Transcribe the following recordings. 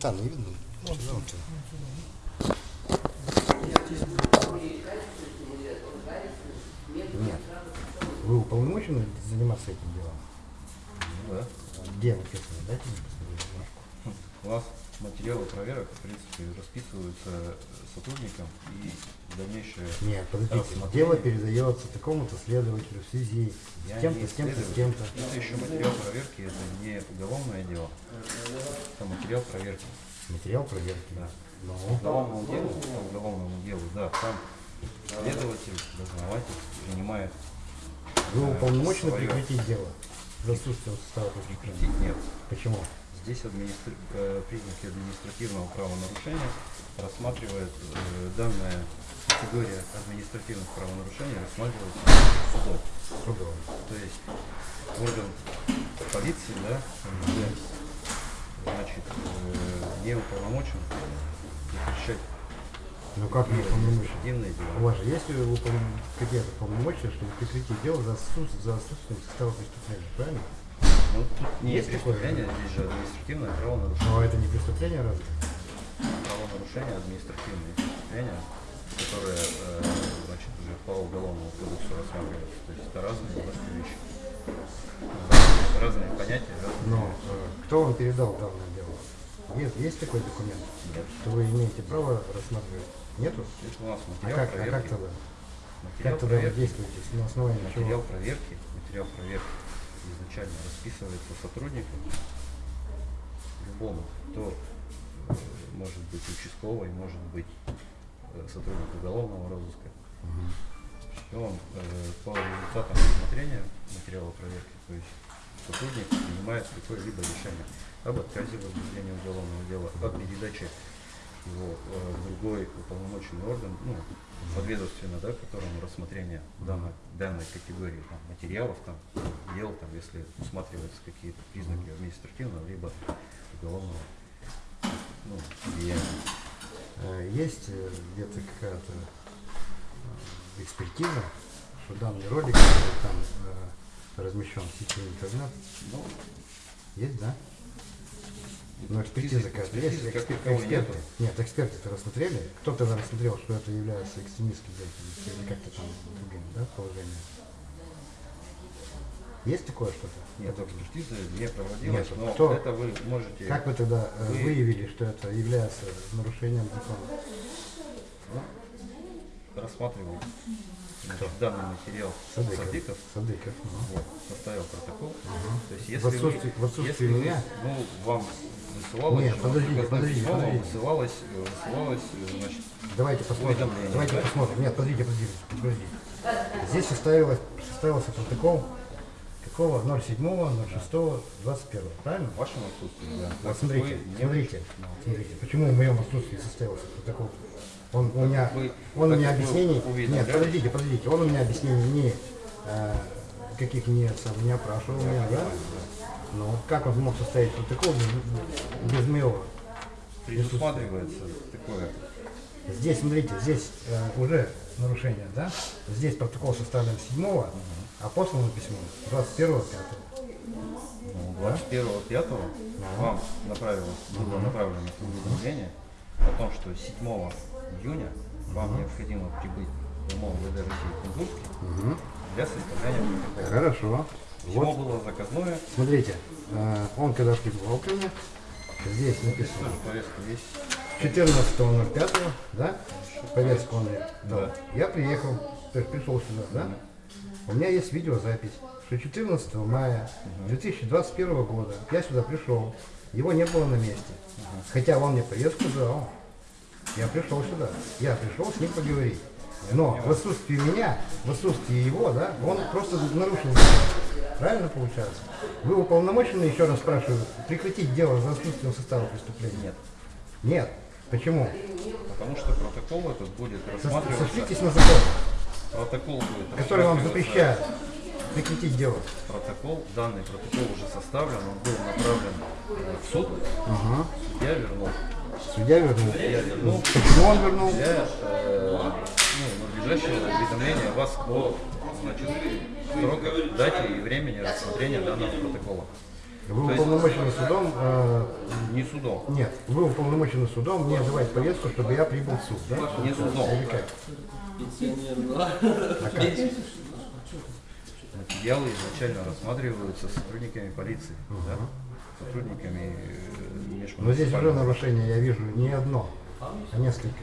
Там не видно. Нет. Вы уполномочены заниматься этим делом? Да. Где написано? Дайте мне посмотреть бумажку. Нас материалы проверок, в принципе, расписываются сотрудникам и дальнейшее Нет, подождите. Дело передается такому-то следователю в связи с тем-то, не с тем-то, с тем-то. Это еще материал проверки, это не уголовное дело. Это материал проверки. Материал проверки. Да. Ну, Уголовному делу, по уголовному делу, да, там следователь, дознаватель принимает вы э, уполномочены прекратить дело за отсутствием состава? Прекратить нет. Почему? Здесь администр- э, признаки административного правонарушения рассматривает э, данная категория административных правонарушений рассматривается судом. Судом. То есть орган полиции, да, значит, э, не уполномочен запрещать Ну как не административные У вас же есть какие-то полномочия, чтобы прекратить дело за, отсутствие- за отсутствием состава преступления, правильно? Ну, тут не Есть такое? преступление, здесь же административное правонарушение. Но это не преступление разве? Правонарушение административные преступления, которые, э, значит, уже по уголовному кодексу рассматриваются. То есть это разные немножко вещи. Разные понятия, разные Но э, кто вам передал данное дело? Есть, есть такой документ, Нет. что вы имеете право рассматривать? Нету? Это у нас А материал как, а проверки. как тогда? Материал Как тогда вы действуете? На основании Материал чего? проверки, материал проверки изначально расписывается сотруднику любому, кто э, может быть участковый, может быть э, сотрудник уголовного розыска. И он э, по результатам рассмотрения материала проверки, то есть сотрудник принимает какое-либо решение об отказе в возбуждении уголовного дела, о передаче его э, в другой уполномоченный орган, ну, подведомственно, да, которому рассмотрение данной, данной категории там, материалов, там, дел, там, если усматриваются какие-то признаки административного либо уголовного ну, деяния. Э, Есть э, где-то какая-то экспертиза, что данный ролик там размещен в сети интернет? Ну, Есть, да? Но экспертиза какая-то есть? эксперты? нету. Нет, эксперты это рассмотрели? Кто-то рассмотрел, что это является экстремистской деятельностью или как-то там другим, да, положением? Есть такое что-то? Нет, экспертизы не проводилась, Нет, но кто- это вы можете Как вы тогда э, Вы- выявили, что это является нарушением закона? ну, рассматривал значит, данный материал Садыков. Садыков, Садыков. ну. вот, составил протокол. То есть, В если вы- отсутствие- в отсутствие если вы- меня? ну, вам высылалось, Нет, же, подождите, подождите, письмо, подождите. высылалось, э, высылалось, э, значит, Давайте посмотрим. Давайте да? посмотрим. Нет, подождите, подождите, подождите. Здесь составилось, составился протокол какого? 07, 06, 21, правильно? в вашем отсутствии, да. Вот смотрите, вы смотрите, смотрите, почему в моем отсутствии составился протокол? Он у меня, он у меня объяснений, нет, уведомляли? подождите, подождите, он у меня объяснений не, э, каких не, сам, не опрашивал меня, да? Но вот как он мог составить протокол без, без моего? предусматривается такое. Здесь, смотрите, здесь э, уже нарушение, да? Здесь протокол составлен 7 а послано письмо 21 5 Ну, 21.05 вам направилось, было направлено уведомление о том, что 7 июня вам необходимо прибыть в МОВД России Кунгурске для составления протокола. Хорошо. Письмо Вот, было заказное, смотрите, э, он когда прибывал ко мне, здесь написано повестка есть. 14.05, да? Повестку он мне дал. Да. Я приехал, то есть пришел сюда, да? У меня есть видеозапись, что 14 мая 2021 года я сюда пришел, его не было на месте. Хотя он мне повестку дал. Я пришел сюда. Я пришел с ним поговорить. Но в отсутствии меня, в отсутствии его, да, он просто нарушил. Правильно получается? Вы уполномочены, еще раз спрашиваю, прекратить дело за отсутствием состава преступления? Нет. Нет. Почему? Потому что протокол этот будет рассматриваться. Сошлитесь на закон, Протокол будет который вам запрещает прекратить дело. Протокол, данный протокол уже составлен, он был направлен в суд. Ага. Я вернул. Судья вернул. Я вернул Почему он вернул? для э, ну, надлежащего уведомления вас о значит, сроках, дате и времени рассмотрения данного протокола. Вы То есть- уполномочены судом, э, Не судом. нет, вы уполномочены судом мне давать повестку, чтобы я прибыл в суд, да? Не судом. Или как? А как? Материалы изначально рассматриваются сотрудниками полиции, да? Сотрудниками э, Но здесь уже нарушение, я вижу, не одно, а несколько.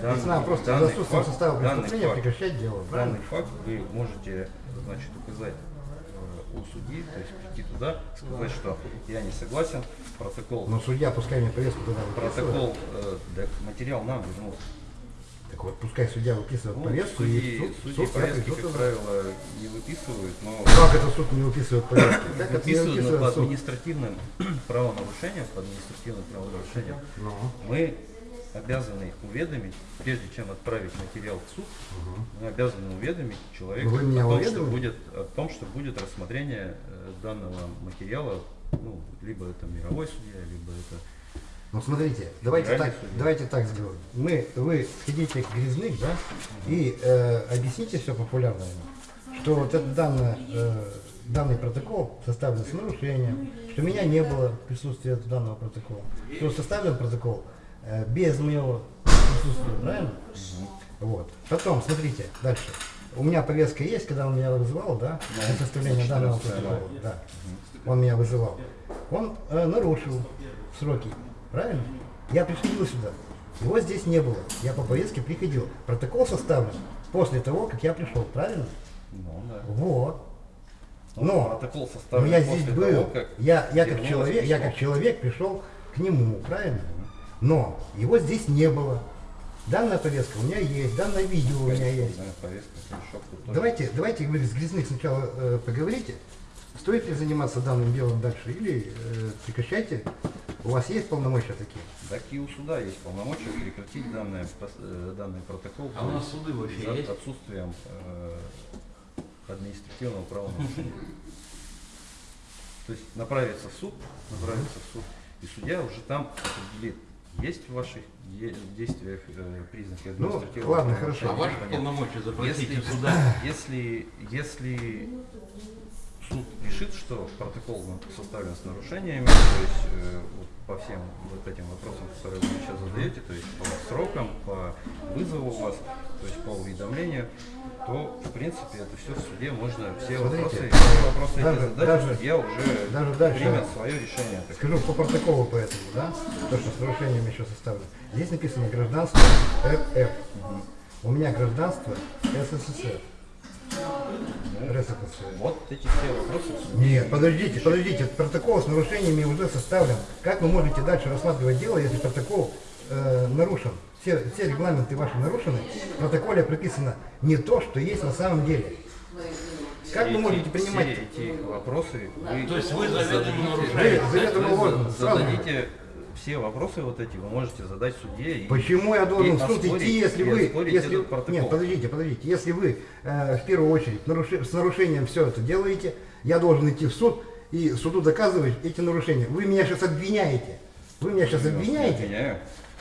Данный- надо просто данный за отсутствием факт- состава преступления прекращать дело, правильно? Данный факт вы можете значит, указать э, у судьи, то есть прийти туда, сказать, что я не согласен, протокол, Но судья пускай мне повестку туда протокол, э, материал нам вернут. Так вот, пускай судья выписывает Ну, повестку судьи, и суд, судьи суд повестки, как правило, не выписывают, но Как это суд не выписывает повестки? Это не выписывают но по суд? административным правонарушениям, по административным правонарушениям Ну, мы обязаны уведомить, прежде чем отправить материал в суд, мы обязаны уведомить человека Вы о, том, что будет, о том, что будет рассмотрение э, данного материала, ну, либо это мировой судья, либо это ну смотрите, давайте так, давайте так сделаем. Мы, вы сходите к Грязных, да, и э, объясните все популярно, что вот этот данный, э, данный протокол составлен с нарушением, что меня не было присутствия данного протокола, что составлен протокол э, без моего присутствия, правильно? Вот. Потом, смотрите, дальше. У меня повестка есть, когда он меня вызывал, да, для составления данного 14 протокола. Да. Он меня вызывал. Он э, нарушил сроки, правильно? Я приходил сюда. Его здесь не было. Я по повестке приходил. Протокол составлен после того, как я пришел, правильно? ну, да. Вот. Ну, Но, протокол но составлен я здесь был. того, как я, я, как человек, я как человек пришел к нему, правильно? Но его здесь не было. Данная повестка у меня есть, данное видео у меня есть. Повестка. Давайте, давайте вы с Грязных сначала э, поговорите. Стоит ли заниматься данным делом дальше или э, прекращайте? У вас есть полномочия такие? Так и у суда есть полномочия прекратить данное, пос- э, данный протокол А у нас суды вообще за есть? отсутствием э, административного правонарушения. То есть направиться в суд, направиться в суд, и судья уже там определит, есть в ваших де- действиях э, признаки Ну, административного ладно, правонарушения А хорошо. ваши полномочия запросить Если, суда. если, если суд решит, что протокол составлен с нарушениями, то есть э, вот по всем вот этим вопросам, которые вы сейчас задаете, то есть по срокам, по вызову вас, то есть по уведомлению, то в принципе это все в суде можно все Смотрите, вопросы, все вопросы эти даже- задать, даже- судья уже даже дальше- примет свое решение. Так Скажу по протоколу поэтому, да? То, что с нарушением еще составлено. Здесь написано гражданство РФ. У меня гражданство СССР. Вот эти все вопросы. Нет, подождите, подождите, протокол с нарушениями уже составлен. Как вы можете дальше рассматривать дело, если протокол э, нарушен? Все, все регламенты ваши нарушены, в протоколе прописано не то, что есть на самом деле. Как Все вы можете принимать? все эти вопросы вы То есть вы заведомо Вы нарушаете. заведомо Вы же. зададите все вопросы вот эти, вы можете задать судье. И, Почему я должен и в суд идти, если и вы, если, нет, подождите, подождите, если вы э, в первую очередь наруши- с нарушением все это делаете, я должен идти в суд и суду доказывать эти нарушения. Вы меня сейчас обвиняете, вы меня сейчас Я обвиняете, обвиняю.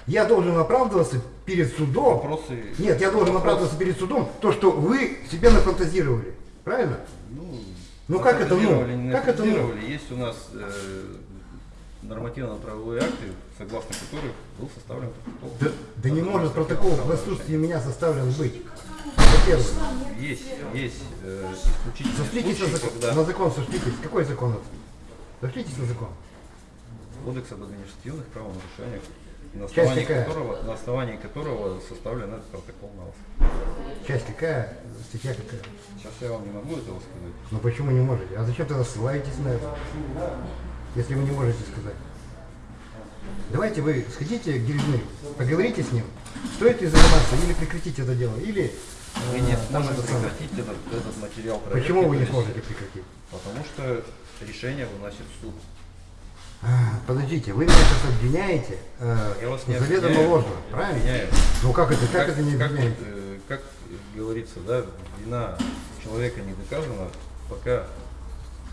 я должен оправдываться перед судом. Вопросы. Нет, я должен вопрос- оправдываться перед судом, то, что вы себе нафантазировали, правильно? Ну, Ну, как это, ну? Как это, ну? Есть у нас э, нормативно-правовые акты, согласно которых был составлен протокол. Да, да не может протокол в отсутствии меня составлен быть. Это первое. Есть, есть э, исключительные Сошлитесь на закон, когда на закон сошлитесь. Какой закон это? Сошлитесь на закон. Кодекс об административных правонарушениях, на Часть основании, какая? которого, на основании которого составлен этот протокол на вас. Часть какая, статья какая? Сейчас я вам не могу этого сказать. Ну почему не можете? А зачем тогда ссылаетесь на это? Если вы не можете сказать. Давайте вы сходите к Грязны, поговорите с ним, стоит ли заниматься или прекратить это дело, или... Вы э, не там сможете это прекратить этот, этот материал проверки. Почему вы не сможете прекратить? Потому что решение выносит суд. А, Подождите, вы меня сейчас обвиняете э, Я вас не заведомо обвиняю, ложно, правильно? обвиняю. Ну как это, как, это не как, обвиняете? вот, э, как говорится, да, вина человека не доказана, пока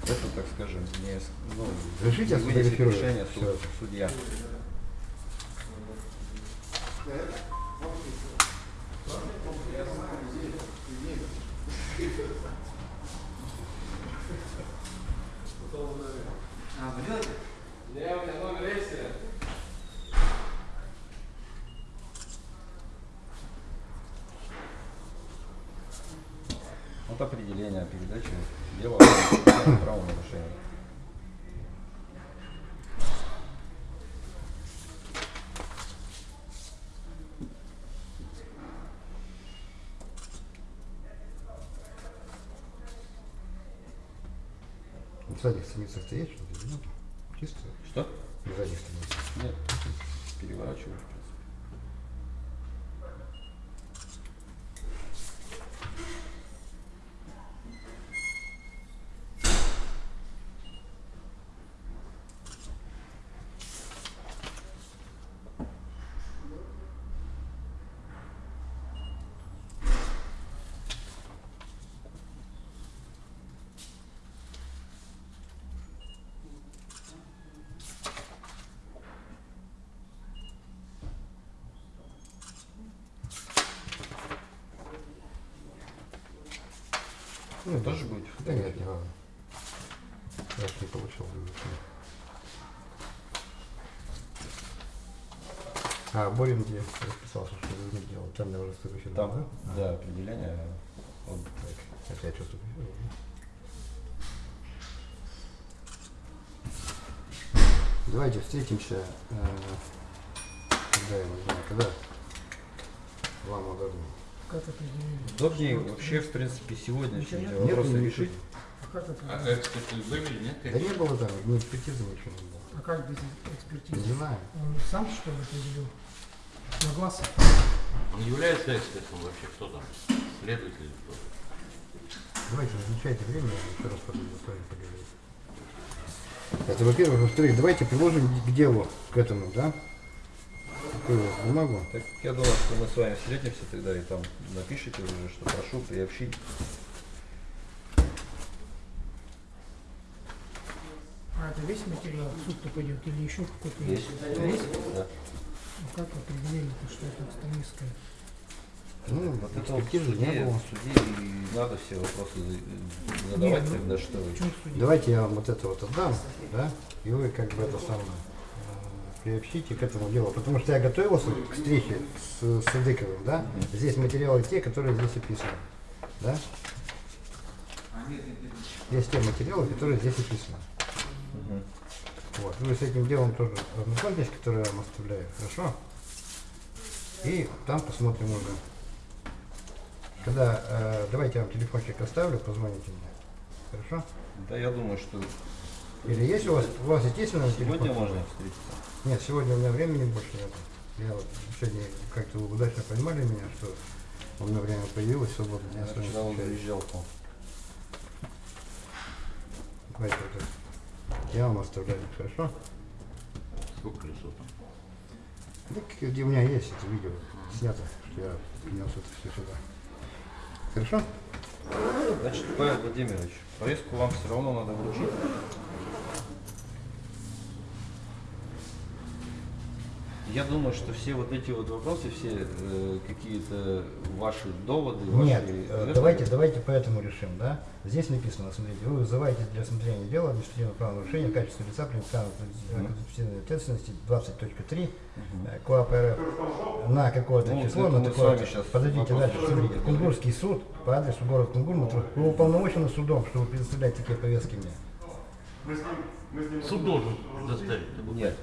это, так скажем, не, ну, Разрешите, я не вынесет решение суд- судья. Вот определение передачи дела о правонарушении. В задних страницах-то есть что-то? Чисто? Что? В задних страницах. Нет, переворачиваю. Ну, Тоже будет Да нет, не надо. Я не получил. А, Борин где расписался, что вы не делал. Там я уже следующий Там, да? да, определение. Он Так, это я что-то... Давайте встретимся, э, когда я не знаю, когда вам удобно. Как? Удобнее вообще, в принципе, сегодня эти Нет, вопросы не решить. А как А определили? эксперты были, нет? Да не было там, ни экспертизы ничего не было. А как без Не экспертизы? знаю. Он сам что ли определил? На глаз? Он является экспертом вообще? Кто там? Следователь или кто? Давайте назначайте время, я еще раз подойду с вами поговорить. Это во-первых. Во-вторых, давайте приложим к делу, к этому, да? Какую бумагу? Так я думаю, что мы с вами встретимся тогда и там напишите уже, что прошу приобщить. А это весь материал в суд-то пойдет или еще какой-то Есть. Весь? Да. Ну как определили, что это экстремистское? Ну, Вот это экспертизы не было. в суде и надо все вопросы за- задавать Нет, ну, тогда, что? Давайте я вам вот это вот отдам, да? И вы как бы это самое приобщите к этому делу. Потому что я готовился к встрече с Садыковым, да? Здесь материалы те, которые здесь описаны. Да? Есть те материалы, которые здесь описаны. Мгм. Вот. Вы с этим делом тоже ознакомьтесь, которое я вам оставляю, хорошо? И там посмотрим уже. Когда, э, давайте я вам телефончик оставлю, позвоните мне. Хорошо? Да, я думаю, что Или есть у вас, у вас естественно сегодня можно встретиться. Нет, сегодня у меня времени больше нет. Я вот сегодня как-то удачно поймали меня, что у меня время появилось свободно. Я Я вчера заезжал к вам. Давайте вот это. Я вам оставляю, хорошо? Сколько колесо там? Ну, где у меня есть это видео снято, что я принес это все сюда. Хорошо? Значит, Павел Владимирович, повестку вам все равно надо вручить. Я думаю, что все вот эти вот вопросы, все э, какие-то ваши доводы, Нет, ваши... э, это- давайте, давайте поэтому решим, да? Здесь написано, смотрите, вы вызываете для рассмотрения дела административного правонарушения в качестве лица привлекаемого ответственности 20.3 Мгм. э, КОАП РФ на какое-то Ну, число, на такое Подождите, вопрос дальше, смотрите. Кунгурский суд по адресу город Кунгур. Вы уполномочены судом, чтобы предоставлять такие повестки мне? Суд должен доставить. Нет.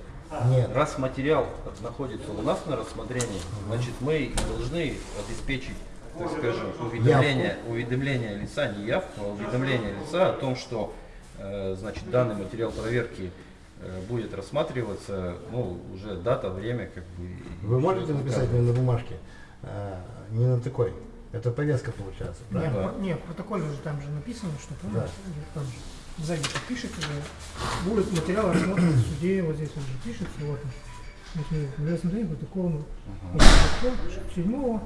Нет. Раз материал находится у нас на рассмотрении, значит мы и должны обеспечить, так скажем, уведомление, уведомление лица, не явку, а уведомление лица о том, что э, значит, данный материал проверки э, будет рассматриваться, ну, уже дата, время, как бы. Вы можете написать мне на бумажке? А, не на такой. Это повестка получается, Нет, правильно? Да. в- нет, в протоколе же там же написано, что Да. помните, там же сзади подпишите же, будет материал рассмотрен в суде, вот здесь он же пишется, вот он. Вот смотрите, для рассмотрения протокола седьмого,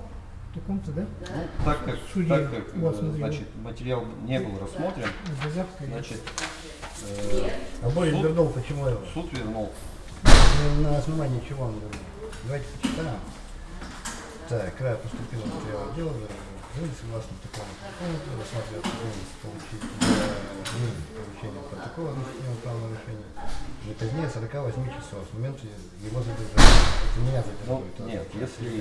таком-то, да? Ну, так как, Судьи. так как Вот, э, смотри, значит, материал не был рассмотрен, Заявка. значит, э, А Борис Суд- вернул, почему его? суд вернул На- На основании чего он вернул? Давайте почитаем. Так, край поступило материал дела. Вы не согласны такому закону, рассматривать возможность получить для ну, получения протокола административного правонарушения не позднее 48 часов с момента его задержания. Это меня Ну, задерживает. а нет, если,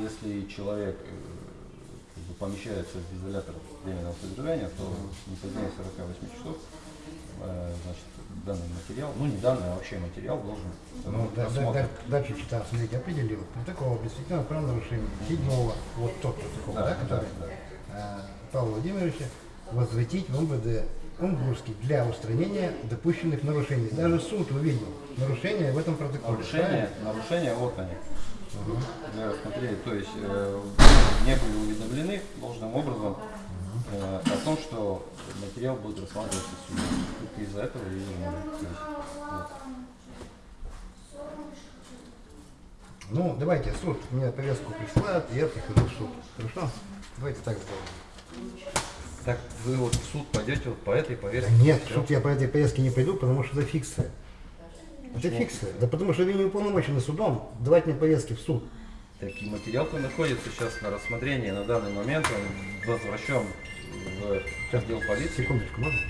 если человек э, помещается в изолятор временного содержания, то не позднее 48 часов, э, значит, данный материал, ну не данный, а вообще материал должен Ну, да, да, рассмотрен. да, дальше читал, смотрите, определил. Протокол объяснительного правонарушения седьмого, вот тот протокол, да, Да, который да, э, Павла Владимировича возвратить в МВД Кунгурский для устранения допущенных нарушений. Даже суд увидел нарушения в этом протоколе. Нарушения, нарушения вот они. Для рассмотрения, то есть э, не были уведомлены должным образом э, о том, что материал будет рассматриваться судом. Только из-за этого и вот. Ну, давайте, суд мне повестку присылает, и я прихожу в суд. Хорошо? Давайте так сделаем. Так вы вот в суд пойдете вот по этой Да повестке? нет, в суд я по этой повестке не пойду, потому что это фикция. Это фикция. Да потому что вы не уполномочены судом давать мне повестки в суд. Так и материал-то находится сейчас на рассмотрении. На данный момент он возвращен в отдел полиции. Секундочку, можно?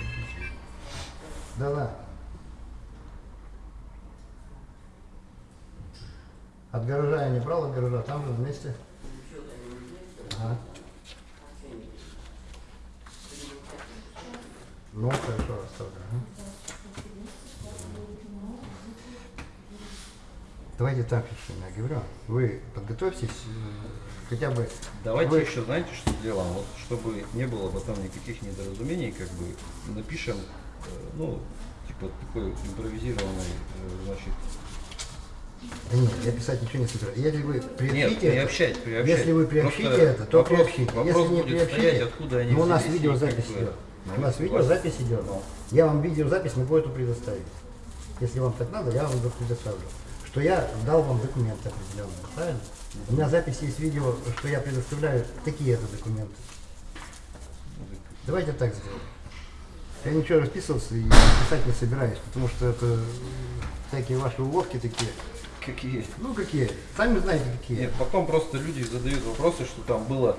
Да-да. От гаража я не брал, от гаража там же вместе. Ага. Ну, хорошо, оставлю. Давайте так решим, я говорю. Вы подготовьтесь э, хотя бы... Давайте вы- еще, знаете, что сделаем? Вот, чтобы не было потом никаких недоразумений, как бы напишем, э, ну, типа такой импровизированный, э, значит, Да нет, я писать ничего не собираюсь. Если вы нет, приобщите это- приобщать, приобщать. Если вы приобщите Просто это, то вопрос, приобщите. Вопрос Если не приобщите, стоять, откуда они ну, у нас видеозапись как бы, идет. ну, У нас видеозапись идет. Ну. Я вам видеозапись могу эту предоставить. Если вам так надо, я вам предоставлю. Что я дал вам документы определенные, правильно? У меня запись есть видео, что я предоставляю такие это документы. Давайте так сделаем. Я ничего расписываться и писать не собираюсь, потому что это всякие ваши уловки такие. Какие? Ну какие? Сами знаете какие. Нет, потом просто люди задают вопросы, что там было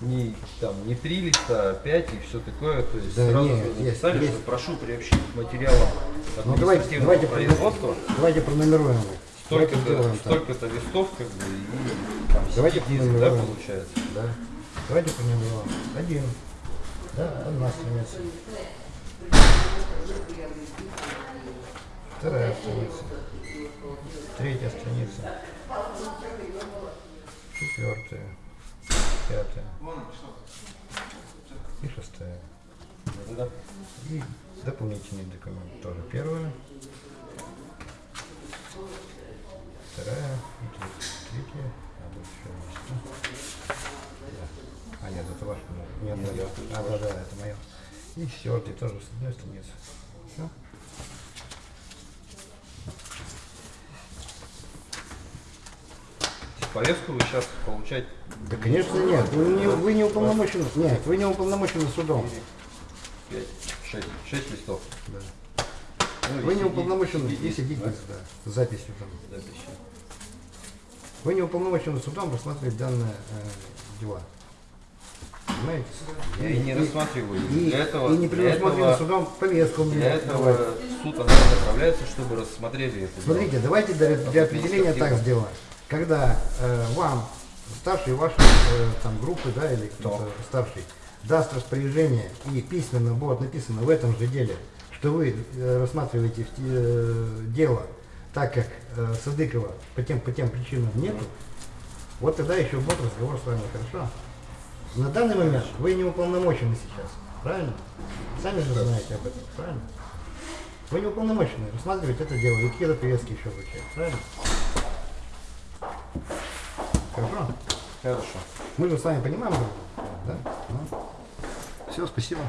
не, там, не три листа, а пять и все такое. То есть Да сразу нет, есть, написали, есть. что прошу приобщить к материалам Ну давайте, административного давайте, производства давайте пронумеруем. их. Столько-то листов, как бы, и там Давайте сидит, да, получается. Да. Давайте пронумеруем. Один. Да, одна страница. Вторая страница. Третья страница. Четвертая. Пятая. И шестая. И дополнительный документ тоже первая. Вторая. Третья. А тут еще есть. да? А нет, это ваш. Нет, Нет, мое. А, да, да, это мое. И четвертый тоже с одной страницы. Все. Повестку вы сейчас получать Да, конечно, нет. Вы не, вы не уполномочены. Нет, вы не уполномочены судом. 5, 6, 6 листов. Да. Ну, Вы не уполномочены и сидите, да, с записью там. записи. Вы не уполномочены судом рассматривать данные э, дела. Понимаете? Я и не рассматриваю. И, Для этого, и не для предусмотрено судом повестку мне для этого суд она направляется, чтобы рассмотрели это. дело. Смотрите, давайте для, для определения так сделаем. Когда э, вам старший вашей э, там, группы, да, или кто-то старший, даст распоряжение и письменно будет написано в этом же деле, что вы э, рассматриваете в э, дело так, как э, Садыкова по тем, по тем причинам нету, вот тогда еще будет разговор с вами, хорошо? На данный момент вы не уполномочены сейчас, правильно? Сами же знаете об этом, правильно? Вы не уполномочены рассматривать это дело и какие-то повестки еще вручать, правильно? Хорошо? Хорошо. Мы же с вами понимаем, да? Все, спасибо.